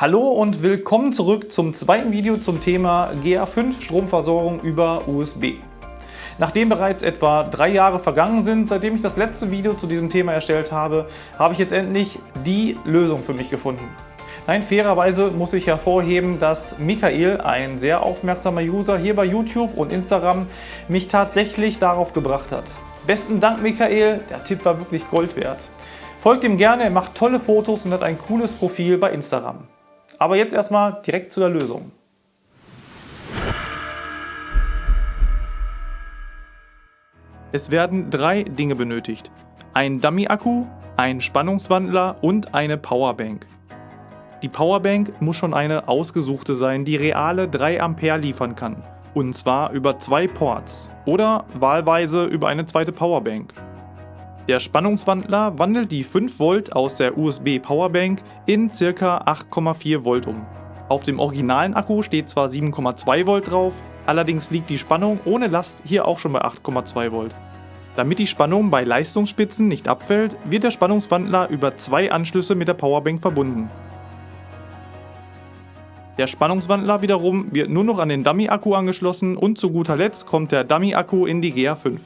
Hallo und willkommen zurück zum zweiten Video zum Thema GA5 Stromversorgung über USB. Nachdem bereits etwa drei Jahre vergangen sind, seitdem ich das letzte Video zu diesem Thema erstellt habe, habe ich jetzt endlich die Lösung für mich gefunden. Nein, fairerweise muss ich hervorheben, dass Michael, ein sehr aufmerksamer User hier bei YouTube und Instagram, mich tatsächlich darauf gebracht hat. Besten Dank Michael, der Tipp war wirklich Gold wert. Folgt ihm gerne, er macht tolle Fotos und hat ein cooles Profil bei Instagram. Aber jetzt erstmal direkt zu der Lösung. Es werden drei Dinge benötigt. Ein Dummy-Akku, ein Spannungswandler und eine Powerbank. Die Powerbank muss schon eine ausgesuchte sein, die reale 3 Ampere liefern kann. Und zwar über zwei Ports oder wahlweise über eine zweite Powerbank. Der Spannungswandler wandelt die 5 Volt aus der USB Powerbank in ca. 8,4 Volt um. Auf dem originalen Akku steht zwar 7,2 Volt drauf, allerdings liegt die Spannung ohne Last hier auch schon bei 8,2 Volt. Damit die Spannung bei Leistungsspitzen nicht abfällt, wird der Spannungswandler über zwei Anschlüsse mit der Powerbank verbunden. Der Spannungswandler wiederum wird nur noch an den Dummy-Akku angeschlossen und zu guter Letzt kommt der Dummy-Akku in die GA5.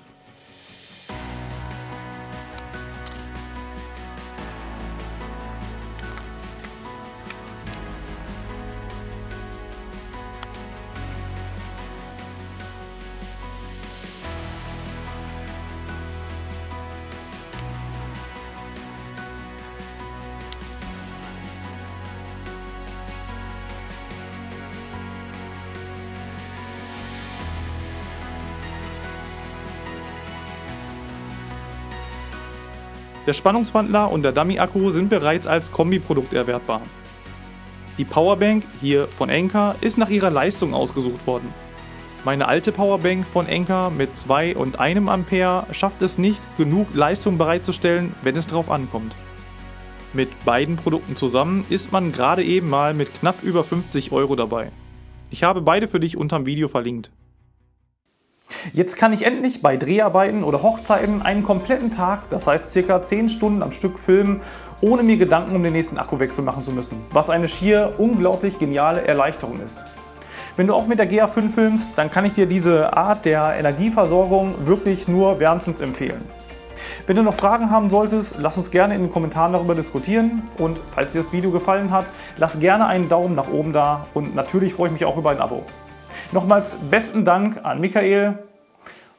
Der Spannungswandler und der Dummy-Akku sind bereits als Kombiprodukt erwerbbar. Die Powerbank, hier von Enka, ist nach ihrer Leistung ausgesucht worden. Meine alte Powerbank von Enka mit 2 und 1 Ampere schafft es nicht, genug Leistung bereitzustellen, wenn es drauf ankommt. Mit beiden Produkten zusammen ist man gerade eben mal mit knapp über 50 Euro dabei. Ich habe beide für dich unterm Video verlinkt. Jetzt kann ich endlich bei Dreharbeiten oder Hochzeiten einen kompletten Tag, das heißt circa 10 Stunden am Stück filmen, ohne mir Gedanken um den nächsten Akkuwechsel machen zu müssen, was eine schier unglaublich geniale Erleichterung ist. Wenn du auch mit der GA5 filmst, dann kann ich dir diese Art der Energieversorgung wirklich nur wärmstens empfehlen. Wenn du noch Fragen haben solltest, lass uns gerne in den Kommentaren darüber diskutieren und falls dir das Video gefallen hat, lass gerne einen Daumen nach oben da und natürlich freue ich mich auch über ein Abo. Nochmals besten Dank an Michael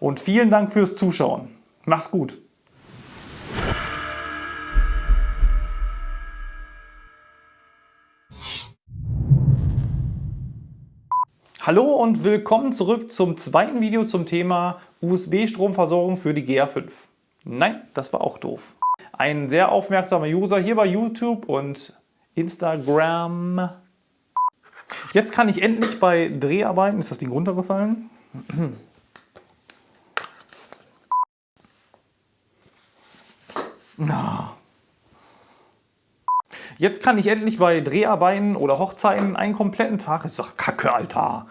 und vielen Dank fürs Zuschauen. Mach's gut. Hallo und willkommen zurück zum zweiten Video zum Thema USB-Stromversorgung für die GA5. Nein, das war auch doof. Ein sehr aufmerksamer User hier bei YouTube und Instagram Jetzt kann ich endlich bei Dreharbeiten, ist das Ding runtergefallen? Jetzt kann ich endlich bei Dreharbeiten oder Hochzeiten einen kompletten Tag, ist doch kacke, Alter,